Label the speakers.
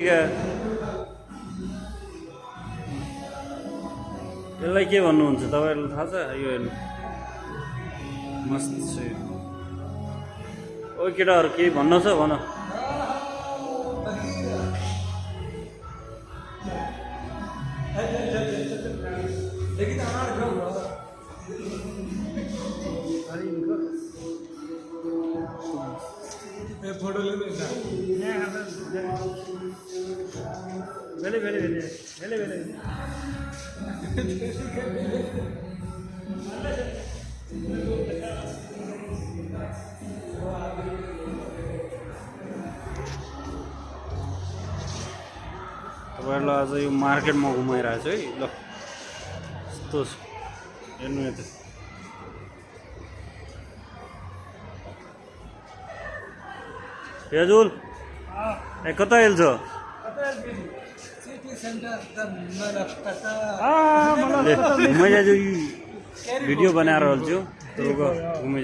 Speaker 1: यसलाई के भन्नुहुन्छ तपाईँहरूलाई थाहा छ यो हेर्नु मस्त छ ओ केटाहरू केही भन्न छ भन
Speaker 2: फोटो
Speaker 1: भेले भेले भेले भेले भेले तपाईँहरूलाई आज यो मार्केटमा घुमाइरहेको छु है। ल यस्तो छ। हेर्नु यता। फेजुल ए कता हेल्छ? जो वीडियो बना रहा हाल्छु तपाईँको घुमे